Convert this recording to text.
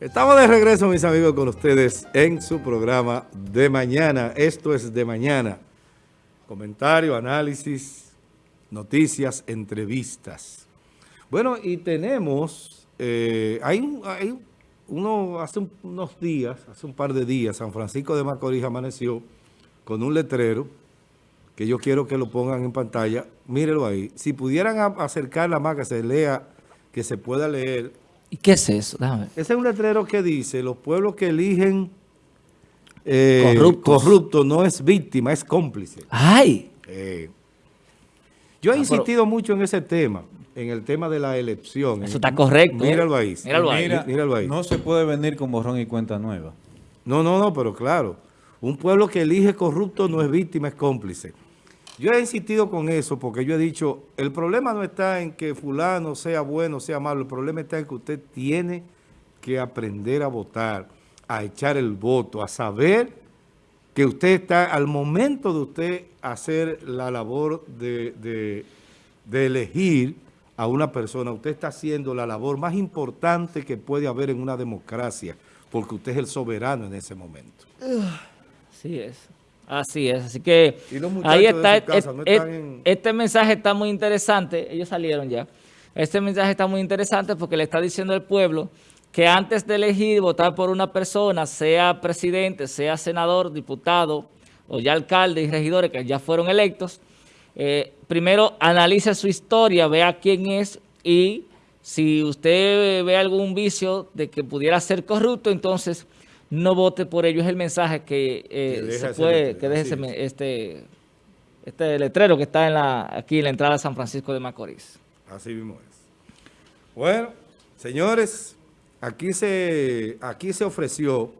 Estamos de regreso, mis amigos, con ustedes en su programa de mañana. Esto es de mañana. Comentario, análisis, noticias, entrevistas. Bueno, y tenemos, eh, hay, hay uno, hace unos días, hace un par de días, San Francisco de Macorís amaneció con un letrero que yo quiero que lo pongan en pantalla. Mírelo ahí. Si pudieran acercarla más, que se lea, que se pueda leer ¿Y qué es eso? Ese es un letrero que dice, los pueblos que eligen eh, corrupto no es víctima, es cómplice. ¡Ay! Eh, yo he ah, insistido mucho en ese tema, en el tema de la elección. Eso está correcto. ¿eh? Míralo ahí. Míralo ahí. Míralo ahí. No se puede venir con borrón y cuenta nueva. No, no, no, pero claro. Un pueblo que elige corrupto no es víctima, es cómplice. Yo he insistido con eso porque yo he dicho, el problema no está en que fulano sea bueno, sea malo, el problema está en que usted tiene que aprender a votar, a echar el voto, a saber que usted está, al momento de usted hacer la labor de, elegir a una persona, usted está haciendo la labor más importante que puede haber en una democracia, porque usted es el soberano en ese momento. Sí es. Así es, así que ahí está, este mensaje está muy interesante, ellos salieron ya, este mensaje está muy interesante porque le está diciendo al pueblo que antes de elegir, votar por una persona, sea presidente, sea senador, diputado o ya alcalde y regidores que ya fueron electos, eh, primero analice su historia, vea quién es y si usted ve algún vicio de que pudiera ser corrupto, entonces no vote por ello. Es el mensaje que, eh, se puede, que deje este, este letrero que está en la, aquí en la entrada de San Francisco de Macorís. Así mismo es. Bueno, señores, aquí se, aquí se ofreció